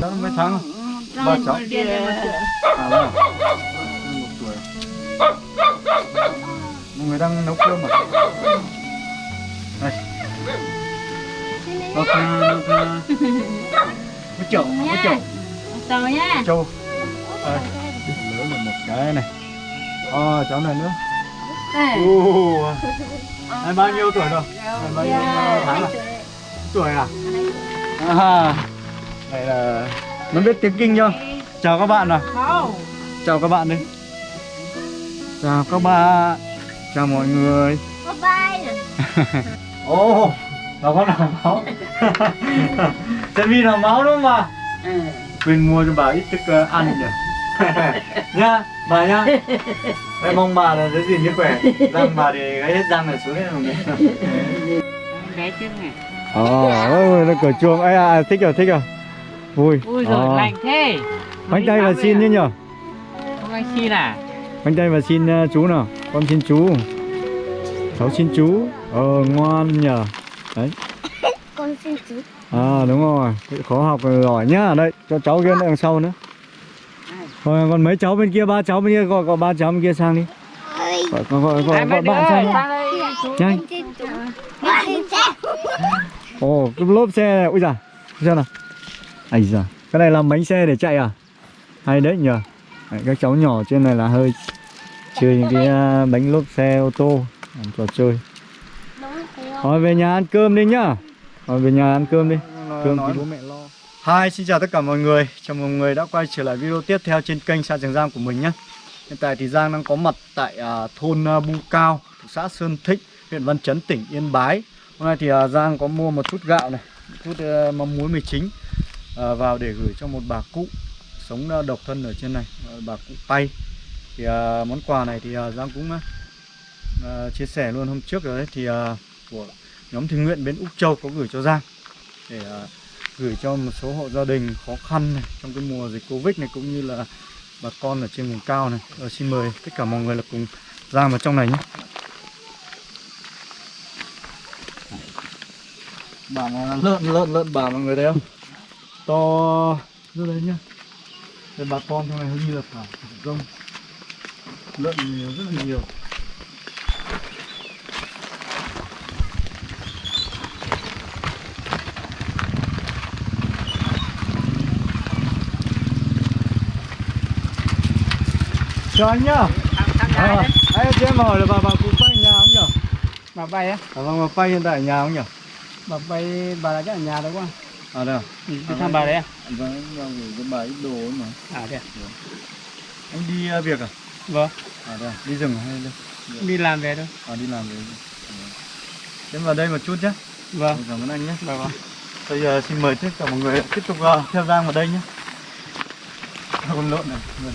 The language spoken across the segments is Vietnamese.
Cháu mấy tháng Ba cháu. À vâng Một tuổi người đang nấu cơm à? Đây Ok, ok Một chậu, một chậu Tàu nha. Châu Đây Lớn là một cái này Ờ, cháu này nữa Đây. Em bao nhiêu tuổi rồi? Em bao nhiêu tháng à? Tuổi à? À Đây là Nó biết tiếng kinh chưa? Chào các bạn nào Không. Chào các bạn đi Chào các bạn Chào mọi người Bye bye. Ồ Nó có làm máu Sẽ vì làm máu đúng không bà? Ừ. Quên mua cho bà ít thức ờ, ăn nhỉ Nhá, bà nhá Em mong bà là giữ gìn sức khỏe. Răng bà thì gãy hết răng rồi xuống hết rồi. Bé chứ này. Ồ, ôi, nó cửa chuông. Ấy à, thích rồi, thích rồi. Vui. Ui giời, Ờ. lành thế. Bánh tay và xin nhé nhở? Không anh xin à? Bánh tay và xin ờ, chú nào? Con xin chú. Cháu xin chú. Ờ, ngoan nhờ Đấy. Con xin chú. À đúng rồi, khó học rồi giỏi nhá. Đây, cho cháu kia đằng sau nữa. Rồi còn mấy cháu bên kia, ba cháu bên kia gọi gọi ba cháu bên kia sang đi. Gọi gọi gọi, gọi, gọi bạn sang đi. chú Nhanh. Ồ, cái lốp xe này, ui giời, xem nào. Ây giời, cái này làm bánh xe để chạy à? Hay đấy nhờ. Đấy, các cháu nhỏ trên này là hơi chơi những cái à, bánh lốp xe ô tô, làm trò chơi. Rồi về nhà ăn cơm đi nhá. Rồi về nhà ăn cơm đi. Cơm thì bố mẹ. Hi, xin chào tất cả mọi người. Chào mừng mọi người đã quay trở lại video tiếp theo trên kênh Sa Trường Giang của mình nhé. Hiện tại thì Giang đang có mặt tại uh, thôn à, uh, Bu Cao, thuộc xã Sơn Thích, huyện Văn Chấn, tỉnh Yên Bái. Hôm nay thì uh, Giang có mua một chút gạo này, một chút uh, mắm muối mì chính vào để gửi cho một bà cụ sống uh, độc thân ở trên này, uh, bà cụ Tây Thì uh, món quà này thì uh, Giang cũng uh, chia sẻ luôn hôm trước rồi đấy thì uh, của nhóm thiện nguyện bên Úc Châu có gửi cho Giang để Uh, gửi cho một số hộ gia đình khó khăn này, trong cái mùa dịch Covid này cũng như là bà con ở trên vùng cao này. Rồi xin mời tất cả mọi người là cùng ra vào trong này nhé. Bà lợn lợn lợn bà mọi người thấy không? To rất đấy nhá. Đây bà con trong này hình như là cả thả rông. Lợn nhiều, rất là nhiều. Chào anh nhá. À, anh cho em hỏi là bà bà cụ Pay ở nhà không nhỉ? Bà bay á À, vâng, bà Pay hiện tại ở nhà không nhỉ? Bà bay, bà là chắc ở nhà đâu quá À đây à? Ừ, Đi thăm bà đấy à? Vâng, vào gửi cho bà ít đồ ấy mà. À thế à? Anh đi việc à? Vâng, À đây à? Đi rừng à hay đâu? đi làm về thôi À đi làm về. Em vào đây một chút nhé. Vâng, Cảm ơn anh nhé. vâng vâng Bây giờ xin mời tất cả mọi người tiếp tục theo Giang vào đây nhé. Con lợn này. Vâng.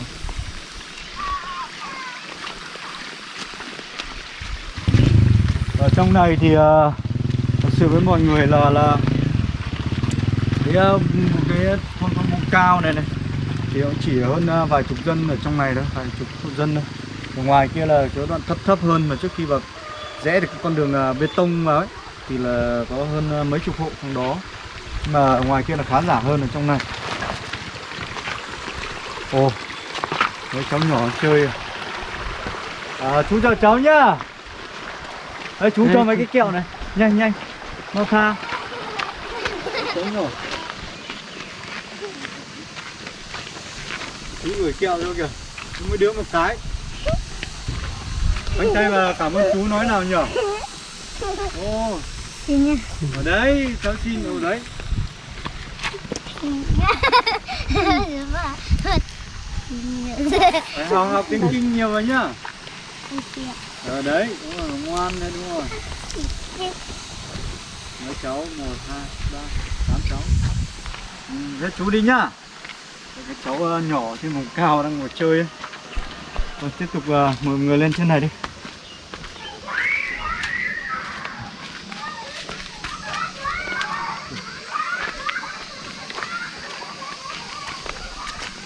Ở trong này thì uh, thật sự với mọi người là là cái uh, cái thôn thôn cao này này thì cũng chỉ hơn uh, vài chục dân ở trong này thôi, vài chục hộ dân thôi. Ở ngoài kia là chỗ đoạn thấp thấp hơn mà trước khi vào rẽ được cái con đường uh, bê tông vào ấy thì là có hơn uh, mấy chục hộ trong đó. Mà ở ngoài kia là khá giả hơn ở trong này. Ồ mấy cháu nhỏ chơi à, à chú chào cháu nhá! Đấy, chú cho mấy cái kẹo này. Nhanh nhanh. Mau tha chú gửi kẹo cho kìa. Chú mỗi đứa một cái. Bánh tay và cảm ơn chú nói nào nhở? Ô. Xin nha. ở đấy cháu xin ở đấy. Phải học học tiếng kinh nhiều vào nhá ờ đấy đúng rồi ngoan đấy đúng rồi. Mấy cháu? Một hai ba tám cháu. Ừ, thế chú đi nhá. Các cái cháu ờ, nhỏ trên vùng cao đang ngồi chơi ấy. Rồi tiếp tục uh, mời người lên trên này đi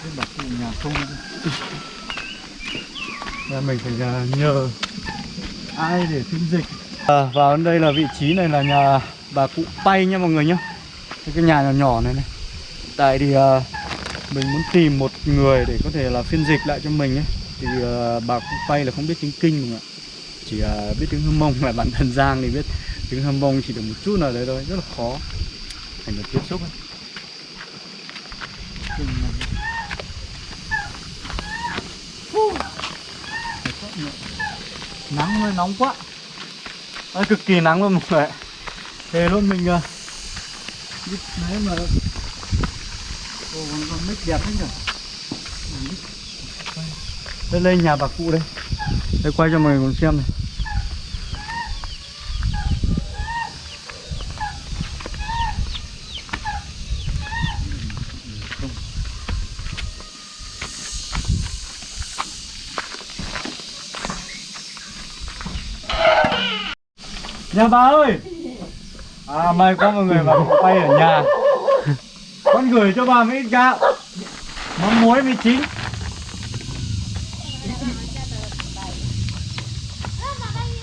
Thế bảo cái nhà không Là mình phải à, nhờ ai để phiên dịch. À, vào đến đây là vị trí này là nhà bà cụ Pay nha mọi người nhá. Cái nhà nhỏ nhỏ này này. Tại thì à, mình muốn tìm một người để có thể là phiên dịch lại cho mình ấy Thì à, bà cụ Pay là không biết tiếng Kinh mọi người ạ Chỉ à, biết tiếng Hâm Mông là bản thân Giang thì biết tiếng Hâm Mông chỉ được một chút nào đấy thôi Rất là khó. Thành được tiếp xúc ấy. Nắng hơi nóng quá. Đấy, cực kỳ nắng luôn mọi người. Thế luôn mình uh, Biết đấy mà. Ồ, còn, còn mic đẹp thế nhỉ? Đây đây nhà bà cụ đây. Đây quay cho mọi người cùng xem này. Nhà bà ơi À may có mọi người vào quay ở nhà Con gửi cho bà mấy ít gạo Mắm muối mấy chín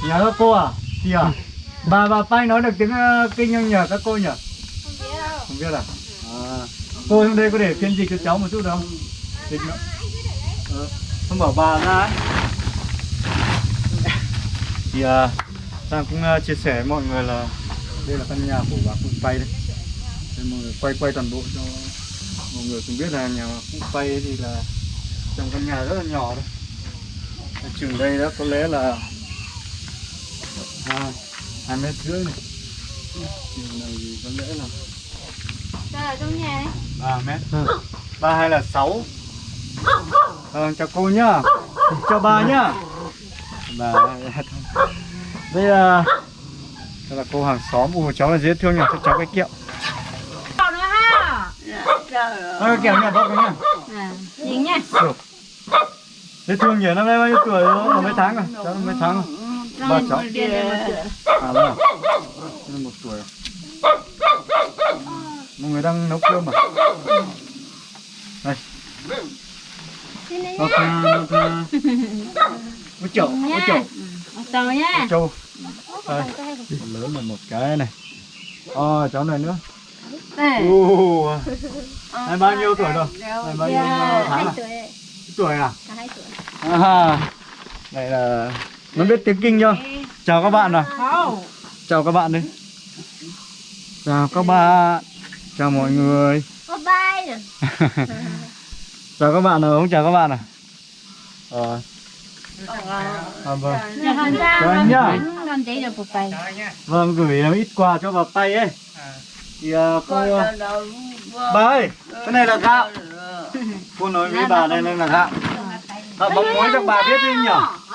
Nhà các cô à? Chị à? Bà bà Pai nói được tiếng uh, kinh không nhờ các cô nhỉ? À? Không biết à? à Cô trong đây có để phiên dịch cho cháu một chút được không? Dịch nữa ờ. Không bảo bà ra ấy Thì à, Giang cũng uh, chia sẻ với mọi người là đây là căn nhà của bà cụ Pay đây. Đây mọi người quay quay toàn bộ cho mọi người cũng biết là nhà cụ Pay thì là trong căn nhà rất là nhỏ thôi. Chừng đây đó có lẽ là hai hai mét rưỡi này. Chừng này thì có lẽ là ở trong nhà đấy? ba mét ba hay là sáu Vâng, chào cô nhá Chào bà nhá Bà Đây là Đây là cô hàng xóm Ủa cháu là dễ thương nhỉ Cho cháu cái nữa ha! Thôi kẹo nhỉ bác nhá À, nhìn nha Dễ thương nhỉ Năm nay bao nhiêu tuổi rồi? Mấy tháng rồi? Cháu mấy tháng rồi? Ba cháu. À à là một tuổi rồi. Mọi người đang nấu cơm à? Đây. Nó ca Ôi chậu, ôi chậu. Tờ nha Châu Đây, lớn là một cái này. Ờ, cháu này nữa. Đây Ồ, Này bao nhiêu tuổi rồi? Này bao nhiêu tháng Hai à? tuổi. Tuổi à? Cả hai tuổi. À, đây là Nó biết tiếng kinh chưa? Chào các bạn nào Không. Chào các bạn đi. Chào các bạn. Chào mọi người. Rồi Chào các bạn nào, không chào các bạn à? Ờ. À vâng. Chào anh nhá Con thấy được một bay Vâng, gửi ít quà cho bà tay ấy. Thì à, cô Bà ơi, cái này là gạo Cô nói với bà đây là gạo Gạo bóng muối cho bà biết đi nhỉ.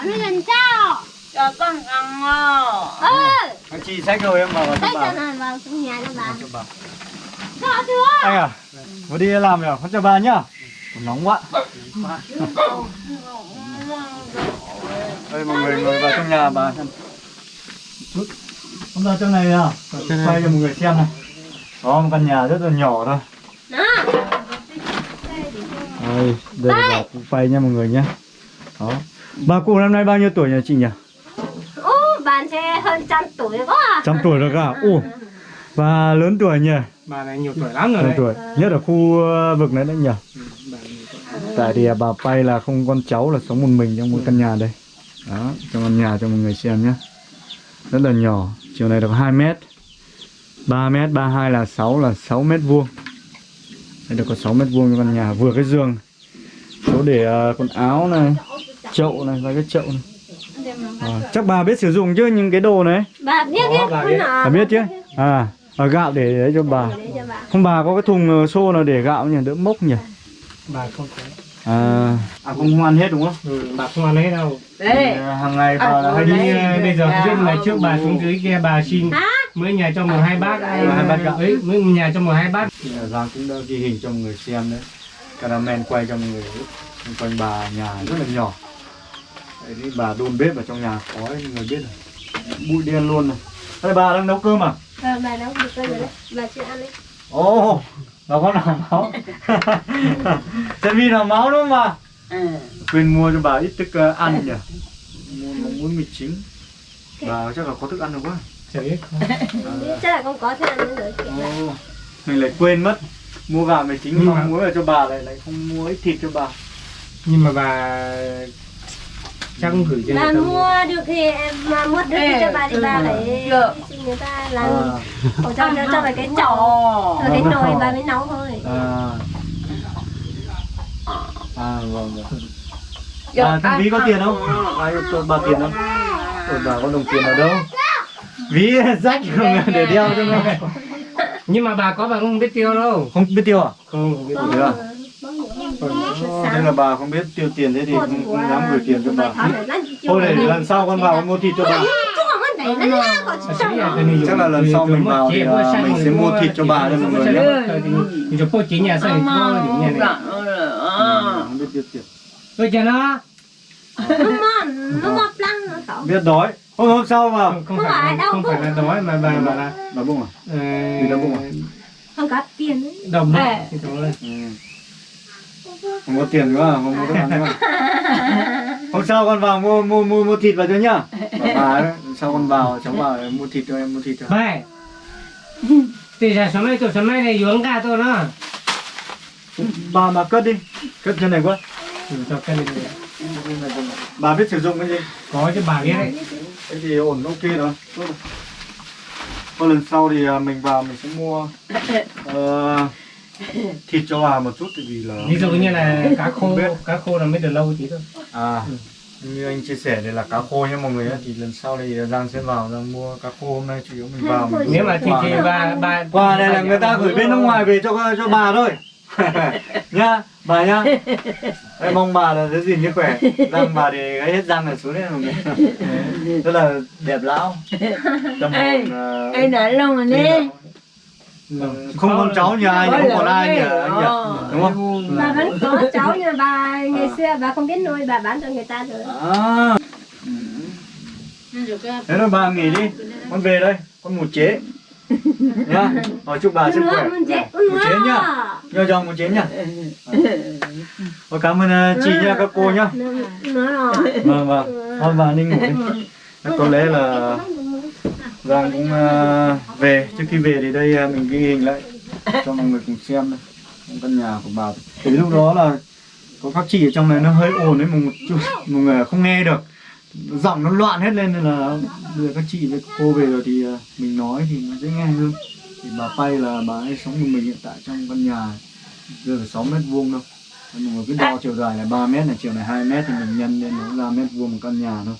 Nó lần sao? Cho con ăn ngò. Ừ. Chị xách rồi em bảo vào cho Đấy bà trong nhà cho bà. Cho bà. Anh à, vừa đi làm rồi, con cho bà nhá. Nóng quá. Đây mọi người ngồi vào trong nhà bà xem Không ra trong này à Quay cho mọi người xem này. Có một căn nhà rất là nhỏ thôi. Đó. Đây, đây là bà cụ phay nha mọi người nhé. Đó. Bà cụ năm nay bao nhiêu tuổi nhỉ chị nhỉ? Ô, bạn sẽ hơn trăm tuổi quá à. Trăm tuổi rồi cả Ồ, Và lớn tuổi nhỉ? bà này nhiều tuổi lắm rồi đấy. tuổi Nhất ở khu ờ, vực này đấy nhỉ? Tại thì bà Pay là không con cháu là sống một mình trong một căn nhà đây. Đó, trong căn nhà cho mọi người xem nhé Rất là nhỏ. Chiều này được 2 mét. 3 mét, 32 là 6 là 6 mét vuông. Đây được có 6 mét vuông căn nhà Vừa cái giường. Chỗ để ờ, quần áo này Chậu này và cái chậu này. À, Chắc bà biết sử dụng chứ những cái đồ này? Bà biết biết. Bà biết. Bà biết chứ? À, ở gạo để đấy cho bà. Để cho bà. Không bà có cái thùng ờ, xô nào để gạo nhỉ, đỡ mốc nhỉ? Bà không có À, à không không ăn hết đúng không? ừ, bà không ăn hết đâu. Đấy. Thì, hàng ngày bà là hay đi đấy. bây giờ trước ngày trước bà xuống dưới kia bà xin mới nhà cho một hai bát hai bát gạo. ấy mới nhà cho một hai bát. Giang cũng đã ghi hình cho người xem đấy. Caramel quay cho người xung quanh bà nhà rất là nhỏ. Đấy thì bà đun bếp ở trong nhà khói mọi người biết rồi. Bụi đen luôn này. Đây bà đang nấu cơm à? Ờ, bà nấu được rồi đấy. Bà chưa ăn đấy. Ồ, nó có làm máu? Tại vì là máu đúng không bà? ừ. Quên mua cho bà ít thức ờ, ăn nhỉ? Mua mắm muối mì chính. Bà chắc là có thức ăn được quá. Chả biết. Chắc là không có thế ăn nữa rồi. Mình lại quên mất. Mua gạo về chính mong mà- muốn là cho bà lại lại không mua ít thịt cho bà. Nhưng mà bà chắc không gửi cho bà mua được thì em mà mua được thì cho bà thì bà. Được. Người ta làm à, Ồ, cho cho cho vào cái chậu rồi cái nồi bà mới nấu thôi. À, à vâng vâng. Được, à, thế ví có tiền không? Ai cho bà tiền không? Ôi, bà có đồng tiền ở đâu? Ví rách không? Để đeo cho nó. Nhưng mà bà có bà không biết tiêu đâu. Không biết tiêu à? Không, không biết tiêu. Ồ, Sáng. nên là bà không biết tiêu tiền thế thì không, thì không dám gửi tiền cho bà. Thôi để lần sau con vào con mua thịt cho bà Chắc là lần sau mình vào thì, à, mình sẽ mua thịt cho bà đây mọi người nhé. Tôi cho nó. Biết đói. Hôm hôm sau vào. Không, không phải không phải là đói mà bà bà là bà bung à? Ờ, Vì đau bụng à? không có tiền. Ấy. Đồng Ê. Thì thôi. ừ. không có tiền nữa à? không có thức ăn nữa à? hôm sau con vào mua mua mua mua thịt vào cho nhá. Bà bà đấy sau con vào? Cháu vào mua thịt cho em mua thịt cho Vậy Thì là số mấy tuổi số mấy này dưỡng cả tôi nó. Bà bà cất đi. Cất trên này quá. Ừ, cho cái này đi. bà biết sử dụng cái gì? Có cho bà biết. Đấy cái gì ổn ok rồi Tốt rồi. Thôi lần sau thì à, mình vào mình sẽ mua ờ, thịt cho bà một chút tại vì là Ví dụ như là cá khô. Cá khô là mới được lâu tí thôi. À như anh chia sẻ đây là cá khô nhé mọi người nhé. thì lần sau thì Giang sẽ vào Giang mua cá khô hôm nay chủ yếu mình vào mình Nếu mà thì thì bà bà quà này là người ta gửi bên nước ngoài về cho cho bà thôi. Nhá bà nhá. Em mong bà là giữ gìn sức khỏe. Răng bà thì gãy hết răng là xuống đấy mọi người. Rất là đẹp lão. Tâm Ê, hồn ờ, Ê, đã lâu rồi nè. Không con cháu nhà ai không còn ai nhỉ anh nhỉ? Ờ. đúng không? Bà vẫn có cháu nhưng mà bà ngày xưa bà không biết nuôi bà bán cho người ta rồi. À. Thế rồi bà nghỉ đi. Con về đây con ngủ chế. Nhá hỏi chúc bà sức khỏe. chết ngủ chế nhá. Nhớ chồng ngủ chế nhá. Thôi cảm ơn ờ, chị nha các cô nhá. Nó vâng vâng. Thôi bà đi ngủ đi. Có lẽ là Dạ, Giang cũng uh, về. Trước khi về thì đây uh, mình ghi hình lại cho mọi người cùng xem đây. Căn nhà của bà. Thì lúc đó là có các chị ở trong này nó hơi ồn đấy một chút mọi người không nghe được. Giọng nó loạn hết lên nên là bây giờ các chị với cô về rồi thì uh, mình nói thì nó dễ nghe hơn. Thì bà Pay là bà ấy sống một mình hiện tại trong căn nhà chưa phải 6 mét vuông đâu. Mọi người cứ đo chiều dài là 3 mét này chiều này 2 mét thì mình nhân lên nó ra mét vuông một căn nhà thôi.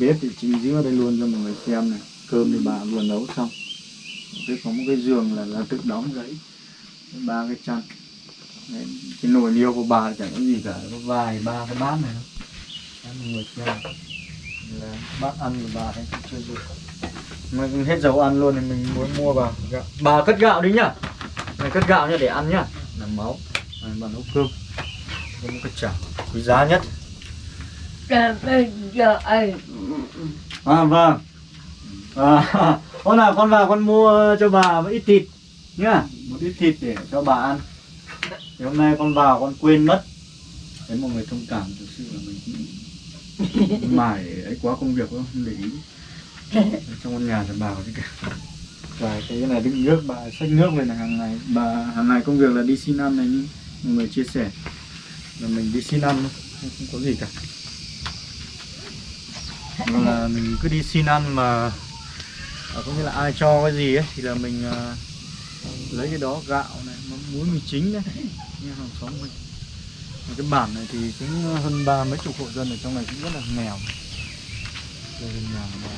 Bếp thì trình dưới ở đây luôn cho mọi người xem này cơm thì bà vừa nấu xong. Cái có một cái giường là, là tự đóng giấy ba cái chăn. Đấy, cái nồi niêu của bà chẳng có gì cả có vài ba cái bát này mọi người xem là bát ăn của bà ấy chưa dùng mà hết dầu ăn luôn thì mình muốn mua vào gạo. bà cất gạo đi nhá. Này cất gạo nhá để ăn nhá. Làm máu. Này, bà nấu cơm. Có một cái chảo quý giá nhất. À vâng. À, hôm nào con vào con mua cho bà một ít thịt nhá, một ít thịt để cho bà ăn. Thì hôm nay con vào con quên mất. Đấy mọi người thông cảm thực sự là mình cũng mải ấy quá công việc không để ý. Trong con nhà là bà có cả. Và cái này đựng nước bà xách nước về là hàng ngày bà hàng ngày công việc là đi xin ăn này như mọi người chia sẻ là mình đi xin ăn không có gì cả là mình cứ đi xin ăn mà à, có nghĩa là ai cho cái gì ấy thì là mình à, lấy cái đó gạo này mắm muối mì chính đấy. Như hàng xóm mình Và cái bản này thì cũng ờ, hơn ba mấy chục hộ dân ở trong này cũng rất là nghèo. Đây là nhà mà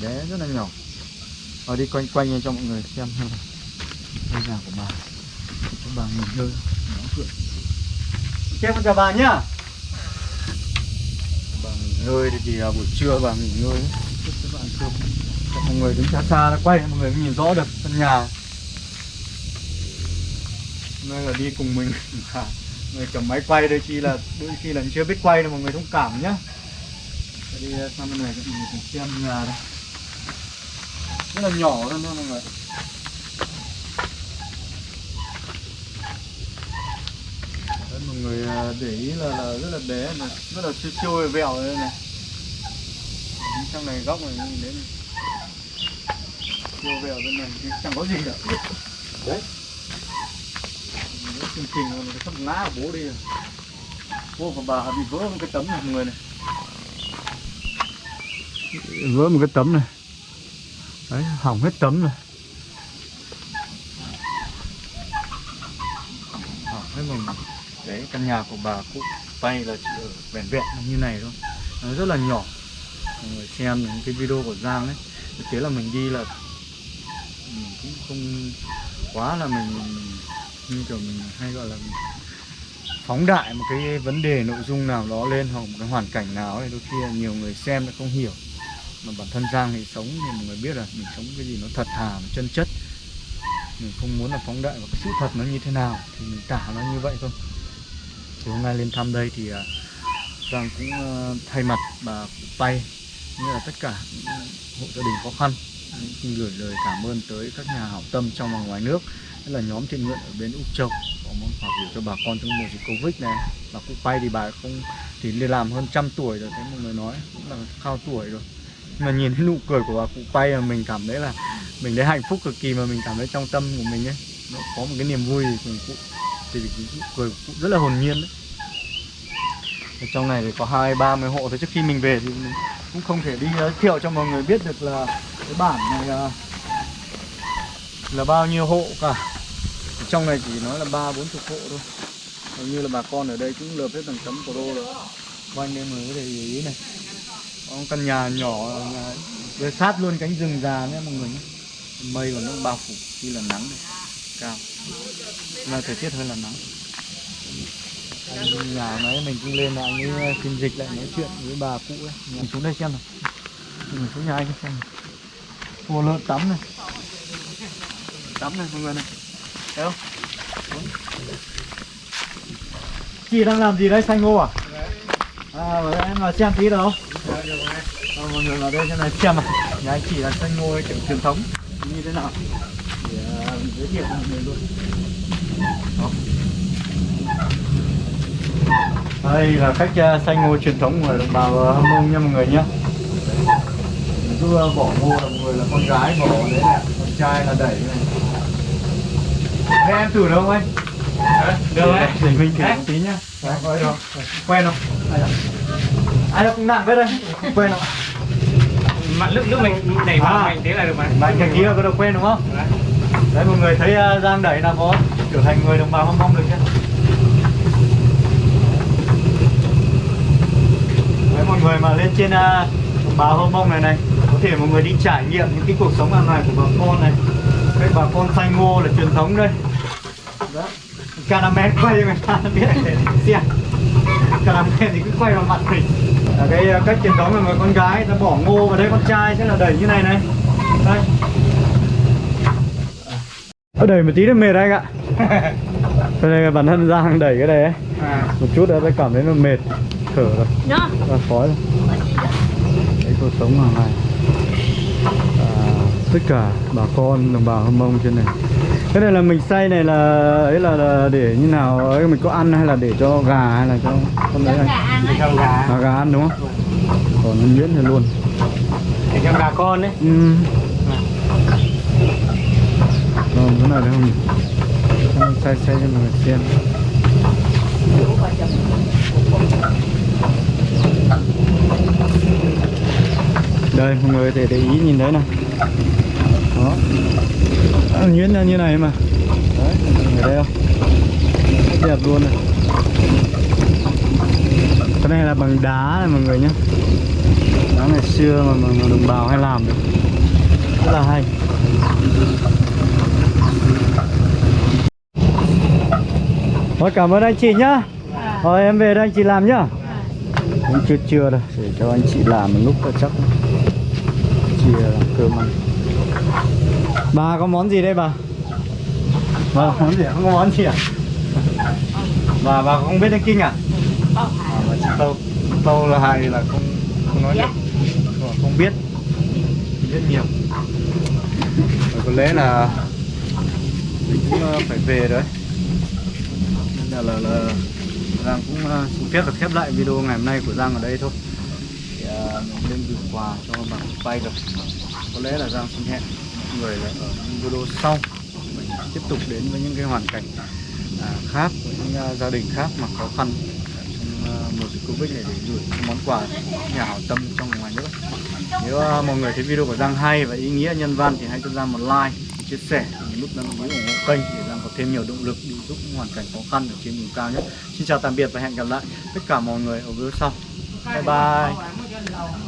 bé rất là nhỏ. Ở đi quanh quanh cho mọi người xem. Ngôi nhà của bà. Cho bà nghỉ ngơi. Nó cười ok chào bà nhá. Bà nghỉ ngơi thì, thì buổi trưa bà nghỉ ngơi ấy. Mọi người đứng xa xa nó quay mọi người mới nhìn rõ được căn nhà. Nơi là đi cùng mình. Người cầm máy quay đôi khi là đôi khi là chưa biết quay đâu mọi người thông cảm nhá. Đi sang bên này mình cùng xem nhà đây. Rất là nhỏ luôn nha mọi người. Đấy, mọi người à, để ý là, là rất là bé này rất là siêu siêu vẹo đây này trong này góc này nhìn đến này. Chiều về ở bên này thì chẳng có gì cả. Đấy. Chương trình nó sắp ngã bố đi rồi. Bố của bà bị vỡ một cái tấm này người này. Vỡ một cái tấm này. Đấy, hỏng hết tấm rồi. Hỏng hết một Đấy, căn nhà của bà cụ bay là chỉ ở vẹn vẹn như này thôi. Nó rất là nhỏ mọi người xem những cái video của Giang ấy, thực tế là mình đi là mình cũng không quá là mình như kiểu mình hay gọi là phóng đại một cái vấn đề nội dung nào đó lên hoặc một cái hoàn cảnh nào ấy, đôi khi là nhiều người xem lại không hiểu. Mà bản thân Giang thì sống thì mọi người biết là mình sống cái gì nó thật thà, nó chân chất. Mình không muốn là phóng đại và cái sự thật nó như thế nào thì mình tả nó như vậy thôi. Thì hôm nay lên thăm đây thì à, Giang cũng ờ, thay mặt bà cụ Pay như là tất cả hộ gia đình khó khăn, xin gửi lời cảm ơn tới các nhà hảo tâm trong và ngoài nước. Nhất là nhóm thiện nguyện ở bên Úc Châu, có món quà gửi cho bà con trong mùa dịch Covid này. Bà cụ quay thì bà không, thì đi làm hơn trăm tuổi rồi thấy mọi người nói cũng là cao tuổi rồi. Nhưng mà nhìn thấy nụ cười của bà cụ quay là mình cảm thấy là mình thấy hạnh phúc cực kỳ, mà mình cảm thấy trong tâm của mình ấy, nó có một cái niềm vui cùng cụ thì cái nụ cười của cụ rất là hồn nhiên đấy. Ở trong này thì có hai, ba mươi hộ thôi, trước khi mình về thì mình cũng không thể đi giới thiệu cho mọi người biết được là cái bản này là, là bao nhiêu hộ cả. Ở trong này chỉ nói là ba bốn chục hộ thôi. Hầu như là bà con ở đây cũng lợp hết tầng chấm pro rồi. Quanh đây mới người có thể ý này. Có căn nhà nhỏ nhà về sát luôn cánh rừng già nhé mọi người nhé. Mây còn nó bao phủ khi là nắng này cao. Là thời tiết hơi là nắng nhà đấy mình cũng lên là anh ấy ờ, phiên dịch lại nói chuyện với bà cụ ấy. Mình xuống đây xem nào. Mình xuống nhà anh xem nào. Hồ lợn tắm này. Tắm này mọi người này. Thấy không? Chị đang làm gì đấy xanh ngô à? À em vào xem tí được không à, mọi người vào đây xem này xem à nhà anh chị là xanh ngô kiểu truyền thống. Như thế nào? Để uh, ờ, giới thiệu mọi người luôn. Đó đây là cách uh, xay ngô truyền thống của đồng bào uh, hâm mông nha mọi người nhé mình cứ uh, bỏ ngô là mọi người là con gái bỏ đấy là con trai là đẩy này Thế em thử được không anh? được đấy Để mình thử một tí nhá Đấy, được Quen không? Ai đó cũng nặng thế đây Quen không? mà lúc lúc mình đẩy vào À. mạnh thế là được mà Bạn cái kia có được quen đúng không? Đấy mọi người thấy uh, Giang đẩy là có trở thành người đồng bào hâm mong được chưa? Đấy mọi người mà lên trên uh, bào hâm mông này này Có thể mọi người đi trải nghiệm những cái cuộc sống hàng ngày của bà con này. Cái bà con xanh ngô là truyền thống đây. Đó. Caramel quay người ta biết để xem Caramel thì cứ quay vào mặt mình. Là cái uh, cách truyền thống là người con gái ta bỏ ngô vào đây con trai sẽ là đẩy như này này. Đây. Ờ, đẩy một tí nó mệt anh ạ. Cho nên là bản thân Giang đẩy cái này ấy. À. Một chút đã cảm thấy nó mệt Thở rồi, ra khói. Rồi Đấy cuộc sống hàng ngày. À, Tất cả bà con, đồng bào hâm mông trên này. Cái này là mình xay này là ấy là, là để như nào? Ấy mình có ăn hay là để cho gà hay là cho con đấy này? Gà ăn. À, gà ăn đúng không? Còn nhuyễn thì luôn. Để cho gà con đấy. Ừ. Rồi, cái này đấy không? Xay xay cho mọi người xem Đây, mọi người có thể để ý nhìn thấy này. Đó. Nó nhuyễn ra như này mà. Đấy, ở đây không? Rất đẹp luôn này. Cái này là bằng đá này mọi người nhé Đá ngày xưa mà, mà, mà đồng bào hay làm được. Rất là hay. Thôi cảm ơn anh chị nhá. Rồi em về đây anh chị làm nhá. Cũng chưa chưa đâu Để cho anh chị làm một lúc là chắc. Làm cơm ăn Bà có món gì đây bà? Bà có món gì? Không có món gì à? Bà bà không biết đánh kinh à? À mà chị Tâu Tâu là hay là không không nói được Không, không biết Biết nhiều Rồi có lẽ là Mình cũng ờ, phải về rồi Nên là là, là Giang cũng ờ, xin phép được khép lại video ngày hôm nay của Giang ở đây thôi thì, mình lên gửi quà cho bạn bay được có lẽ là Giang xin hẹn người là ở video sau. Mình tiếp tục đến với những cái hoàn cảnh à, khác với những uh, gia đình khác mà khó khăn trong à, mùa dịch Covid này để gửi những món quà nhà hảo tâm trong ngoài nước. Nếu uh, mọi người thấy video của Giang hay và ý nghĩa nhân văn thì hãy cho Giang một like chia sẻ nút đăng ký ủng hộ kênh để Giang có thêm nhiều động lực đi giúp hoàn cảnh khó khăn ở trên vùng cao nhất xin chào tạm biệt và hẹn gặp lại tất cả mọi người ở video sau. Bye bye. 看得